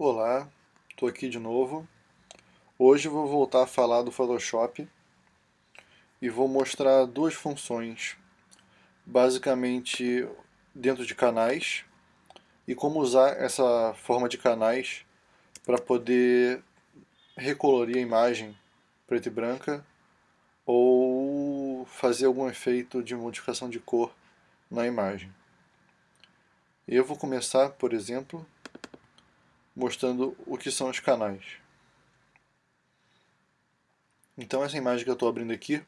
Olá, estou aqui de novo. Hoje vou voltar a falar do Photoshop e vou mostrar duas funções, basicamente dentro de canais e como usar essa forma de canais para poder recolorir a imagem preta e branca ou fazer algum efeito de modificação de cor na imagem. Eu vou começar, por exemplo, mostrando o que são os canais. Então essa imagem que eu estou abrindo aqui,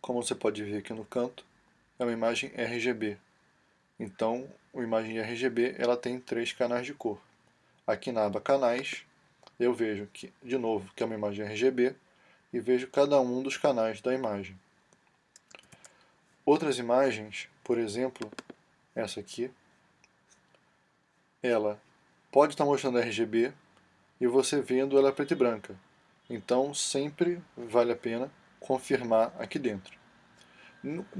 como você pode ver aqui no canto, é uma imagem RGB. Então, a imagem RGB ela tem três canais de cor. Aqui na aba canais, eu vejo que, de novo que é uma imagem RGB e vejo cada um dos canais da imagem. Outras imagens, por exemplo, essa aqui, ela pode estar mostrando RGB e você vendo ela preta e branca. Então sempre vale a pena confirmar aqui dentro.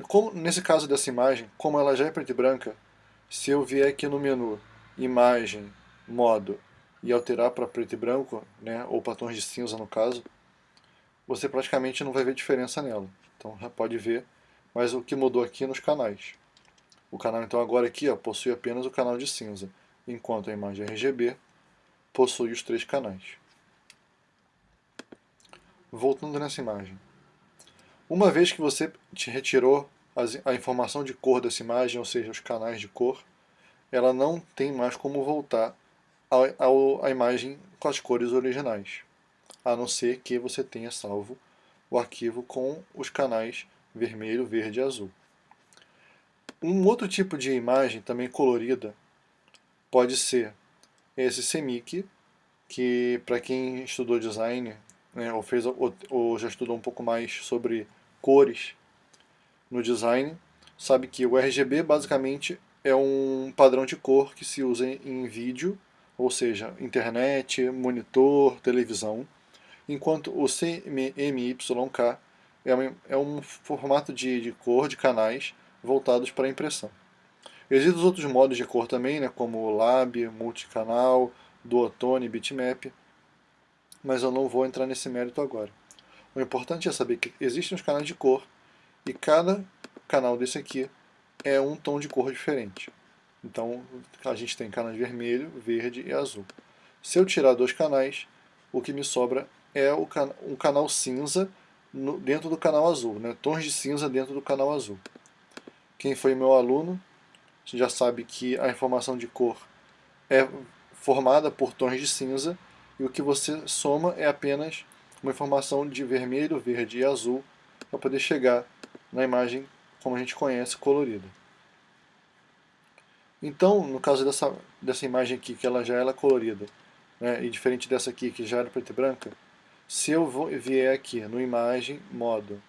Como, nesse caso dessa imagem, como ela já é preta e branca, se eu vier aqui no menu Imagem, Modo e alterar para preto e branco, né, ou para tons de cinza no caso, você praticamente não vai ver diferença nela. Então já pode ver, mas o que mudou aqui nos canais. O canal então agora aqui ó, possui apenas o canal de cinza enquanto a imagem RGB possui os três canais. Voltando nessa imagem. Uma vez que você retirou a informação de cor dessa imagem, ou seja, os canais de cor, ela não tem mais como voltar à imagem com as cores originais, a não ser que você tenha salvo o arquivo com os canais vermelho, verde e azul. Um outro tipo de imagem, também colorida, pode ser esse CMYK, que para quem estudou design, né, ou, fez, ou, ou já estudou um pouco mais sobre cores no design, sabe que o RGB basicamente é um padrão de cor que se usa em vídeo, ou seja, internet, monitor, televisão, enquanto o CMYK é é um formato de, de cor de canais voltados para impressão. Existem outros modos de cor também, né, como o Lab, Multicanal, Duotone, Bitmap, mas eu não vou entrar nesse mérito agora. O importante é saber que existem os canais de cor e cada canal desse aqui é um tom de cor diferente. Então a gente tem canais vermelho, verde e azul. Se eu tirar dois canais, o que me sobra é can um canal cinza no, dentro do canal azul, né? tons de cinza dentro do canal azul. Quem foi meu aluno você já sabe que a informação de cor é formada por tons de cinza e o que você soma é apenas uma informação de vermelho, verde e azul para poder chegar na imagem como a gente conhece, colorida. Então, no caso dessa, dessa imagem aqui, que ela já é colorida, né, e diferente dessa aqui, que já era preta e branca, se eu vier aqui no Imagem, Modo,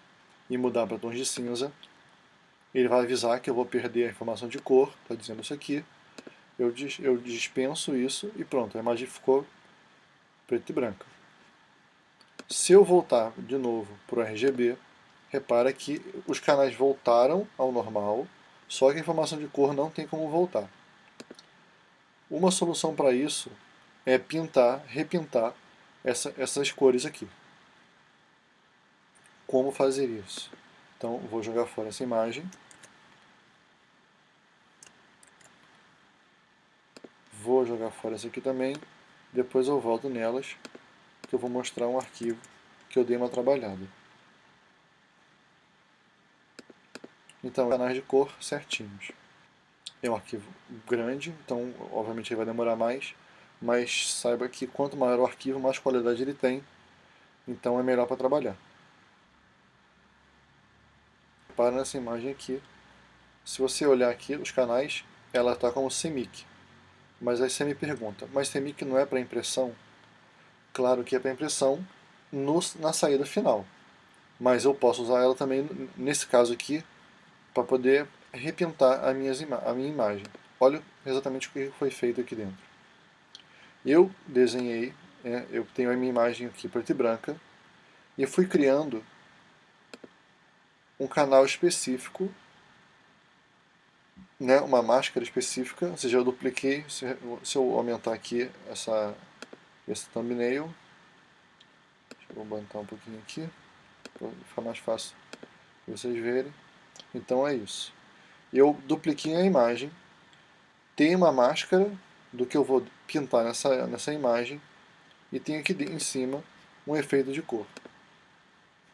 e mudar para tons de cinza, ele vai avisar que eu vou perder a informação de cor, está dizendo isso aqui, eu, dis, eu dispenso isso e pronto, a imagem ficou preta e branca. Se eu voltar de novo para o RGB, repara que os canais voltaram ao normal, só que a informação de cor não tem como voltar. Uma solução para isso é pintar, repintar essa, essas cores aqui. Como fazer isso? Então vou jogar fora essa imagem. Vou jogar fora essa aqui também. Depois eu volto nelas, que eu vou mostrar um arquivo que eu dei uma trabalhada. Então, canais de cor certinhos. É um arquivo grande, então obviamente ele vai demorar mais, mas saiba que quanto maior o arquivo, mais qualidade ele tem, então é melhor para trabalhar para nessa imagem aqui. Se você olhar aqui os canais, ela está como CMYK. Mas aí você me pergunta, mas CMYK não é para impressão? Claro que é para impressão no, na saída final. Mas eu posso usar ela também, nesse caso aqui, para poder repintar a, minhas a minha imagem. Olha exatamente o que foi feito aqui dentro. Eu desenhei, é, eu tenho a minha imagem aqui preta e branca, e fui criando um canal específico, né, uma máscara específica, ou seja, eu dupliquei, se, se eu aumentar aqui essa, esse thumbnail. Deixa eu botar um pouquinho aqui, para ficar mais fácil vocês verem. Então é isso. Eu dupliquei a imagem, tem uma máscara do que eu vou pintar nessa, nessa imagem e tem aqui em cima um efeito de cor.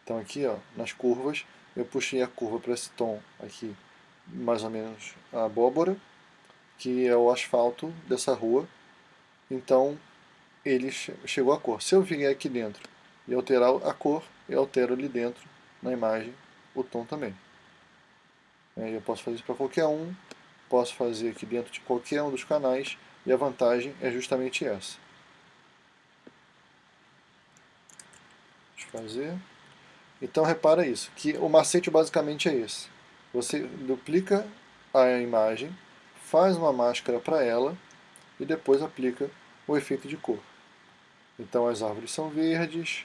Então aqui ó, nas curvas eu puxei a curva para esse tom aqui, mais ou menos a abóbora, que é o asfalto dessa rua. Então ele chegou a cor. Se eu vier aqui dentro e alterar a cor, eu altero ali dentro na imagem o tom também. Eu posso fazer isso para qualquer um, posso fazer aqui dentro de qualquer um dos canais e a vantagem é justamente essa. Deixa eu fazer. Então repara isso, que o macete basicamente é esse. Você duplica a imagem, faz uma máscara para ela e depois aplica o efeito de cor. Então as árvores são verdes,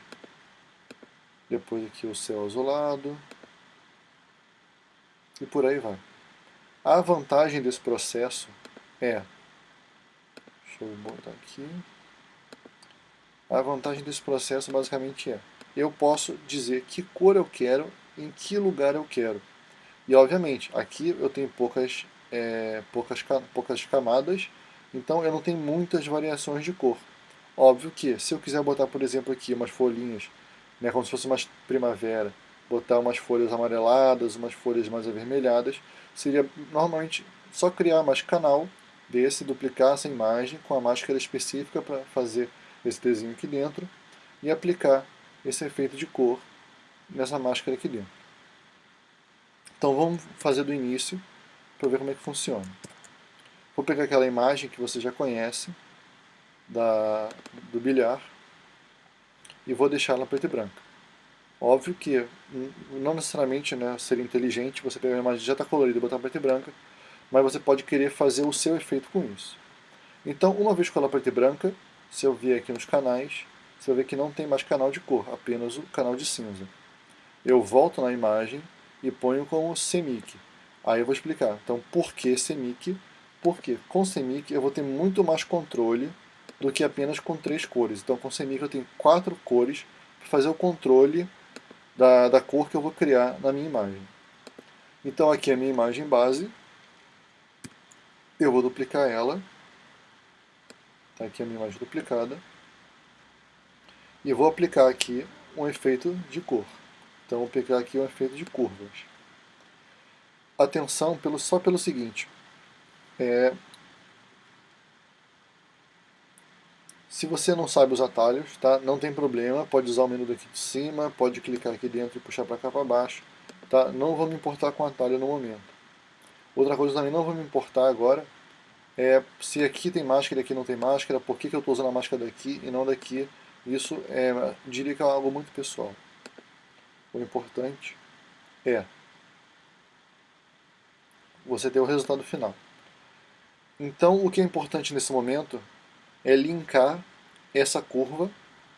depois aqui o céu azulado e por aí vai. A vantagem desse processo é, deixa eu botar aqui, a vantagem desse processo basicamente é, eu posso dizer que cor eu quero, em que lugar eu quero. E obviamente, aqui eu tenho poucas, é, poucas, poucas camadas, então eu não tenho muitas variações de cor. Óbvio que, se eu quiser botar, por exemplo, aqui umas folhinhas, né, como se fosse uma primavera, botar umas folhas amareladas, umas folhas mais avermelhadas, seria normalmente só criar mais canal desse, duplicar essa imagem com a máscara específica para fazer esse desenho aqui dentro e aplicar esse efeito de cor nessa máscara aqui dentro. Então vamos fazer do início para ver como é que funciona. Vou pegar aquela imagem que você já conhece da, do bilhar e vou deixar ela preta e branca. Óbvio que não necessariamente né, seria inteligente você pegar uma imagem que já está colorida e botar preta e branca, mas você pode querer fazer o seu efeito com isso. Então, uma vez com ela preta e branca, se eu vier aqui nos canais, você vai ver que não tem mais canal de cor, apenas o canal de cinza. Eu volto na imagem e ponho como CMYK. Aí eu vou explicar. Então, por que CMYK? Porque com CMYK eu vou ter muito mais controle do que apenas com três cores. Então, com CMYK eu tenho quatro cores para fazer o controle da, da cor que eu vou criar na minha imagem. Então, aqui é a minha imagem base. Eu vou duplicar ela. Tá aqui a minha imagem duplicada e vou aplicar aqui um efeito de cor. Então vou aplicar aqui um efeito de curvas. Atenção pelo, só pelo seguinte, é, se você não sabe os atalhos, tá? não tem problema, pode usar o menu daqui de cima, pode clicar aqui dentro e puxar para cá para baixo. Tá? Não vou me importar com o atalho no momento. Outra coisa também não vou me importar agora é se aqui tem máscara e aqui não tem máscara, por que, que eu estou usando a máscara daqui e não daqui isso é, diria que é algo muito pessoal. O importante é você ter o resultado final. Então, o que é importante nesse momento é linkar essa curva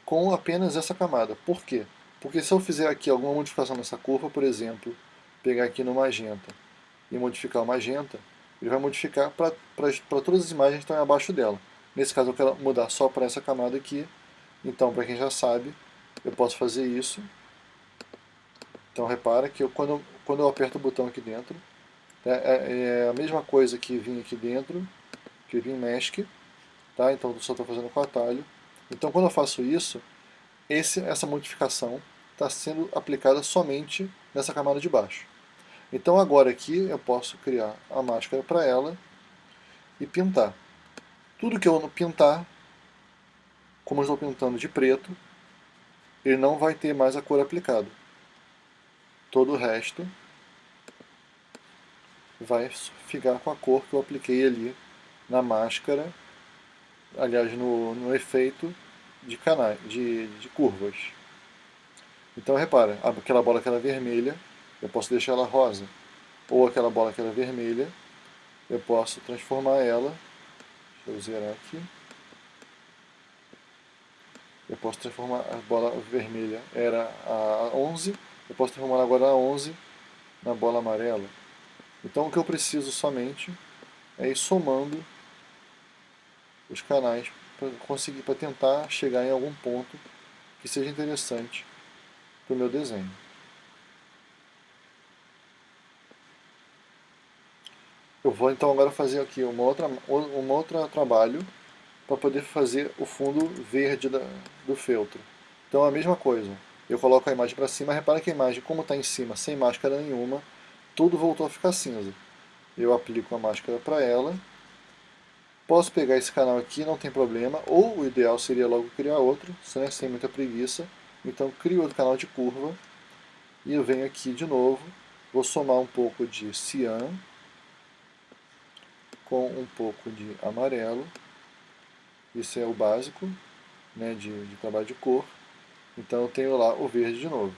com apenas essa camada. Por quê? Porque se eu fizer aqui alguma modificação nessa curva, por exemplo, pegar aqui no magenta e modificar o magenta, ele vai modificar para todas as imagens que estão abaixo dela. Nesse caso eu quero mudar só para essa camada aqui, então, para quem já sabe, eu posso fazer isso. Então, repara que eu, quando, quando eu aperto o botão aqui dentro, é, é, é a mesma coisa que vim aqui dentro, que vim Mask, tá? então eu só estou fazendo com atalho. Então, quando eu faço isso, esse, essa modificação está sendo aplicada somente nessa camada de baixo. Então agora aqui eu posso criar a máscara para ela e pintar. Tudo que eu pintar como eu estou pintando de preto, ele não vai ter mais a cor aplicada. Todo o resto vai ficar com a cor que eu apliquei ali na máscara, aliás, no, no efeito de, canais, de, de curvas. Então repara, aquela bola que era vermelha, eu posso deixar ela rosa. Ou aquela bola que era vermelha, eu posso transformar ela, deixa eu zerar aqui, eu posso transformar a bola vermelha era a 11, eu posso transformar agora a 11 na bola amarela. Então o que eu preciso somente é ir somando os canais para conseguir, para tentar chegar em algum ponto que seja interessante para o meu desenho. Eu vou então agora fazer aqui uma outra, um outro trabalho para poder fazer o fundo verde da, do feltro. Então a mesma coisa, eu coloco a imagem para cima, repara que a imagem como está em cima, sem máscara nenhuma, tudo voltou a ficar cinza. Eu aplico a máscara para ela, posso pegar esse canal aqui, não tem problema, ou o ideal seria logo criar outro, né, sem muita preguiça, então crio outro canal de curva, e eu venho aqui de novo, vou somar um pouco de cian, com um pouco de amarelo. Isso é o básico né, de, de trabalho de cor. Então eu tenho lá o verde de novo.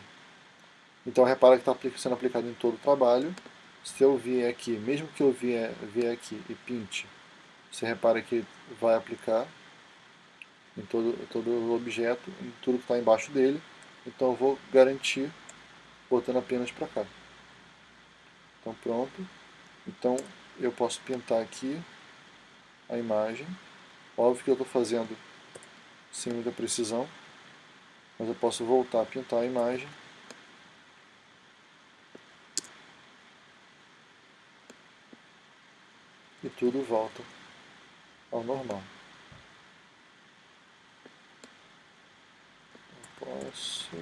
Então repara que está sendo aplicado em todo o trabalho. Se eu vier aqui, mesmo que eu vier, vier aqui e pinte, você repara que vai aplicar em todo, todo o objeto, em tudo que está embaixo dele. Então eu vou garantir botando apenas para cá. Então pronto. Então eu posso pintar aqui a imagem. Óbvio que eu estou fazendo sem muita precisão, mas eu posso voltar a pintar a imagem. E tudo volta ao normal. Posso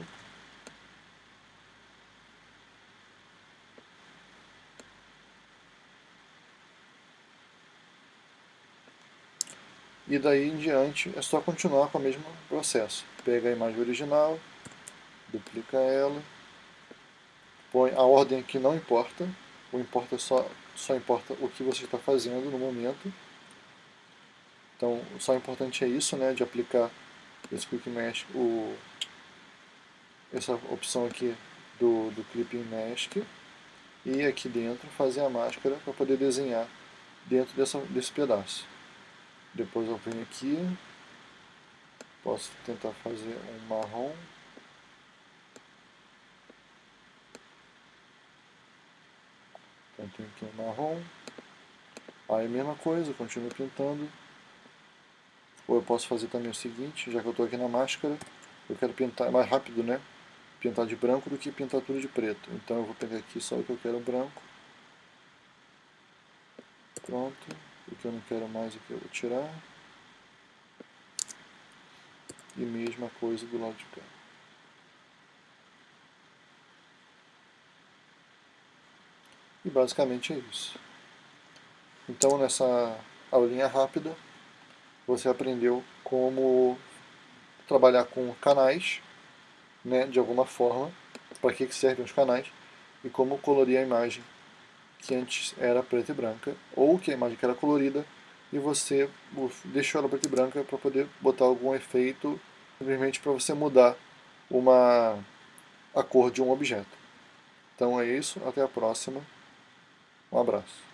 e daí em diante é só continuar com o mesmo processo. Pega a imagem original, duplica ela, põe a ordem que não importa, o importa só, só importa o que você está fazendo no momento. Então, só importante é isso, né, de aplicar esse Quick Mask, o, essa opção aqui do, do Clipping Mask, e aqui dentro fazer a máscara para poder desenhar dentro dessa, desse pedaço. Depois eu venho aqui, posso tentar fazer um marrom. Então tem aqui um marrom. Aí mesma coisa, continuo pintando. Ou eu posso fazer também o seguinte, já que eu estou aqui na máscara, eu quero pintar, é mais rápido né, pintar de branco do que pintar tudo de preto. Então eu vou pegar aqui só o que eu quero branco. Pronto. O que eu não quero mais aqui eu vou tirar. E mesma coisa do lado de cá. E basicamente é isso. Então nessa aulinha rápida, você aprendeu como trabalhar com canais, né, de alguma forma, para que servem os canais, e como colorir a imagem que antes era preta e branca, ou que a imagem que era colorida, e você deixou ela preta e branca para poder botar algum efeito, simplesmente para você mudar uma, a cor de um objeto. Então é isso, até a próxima, um abraço.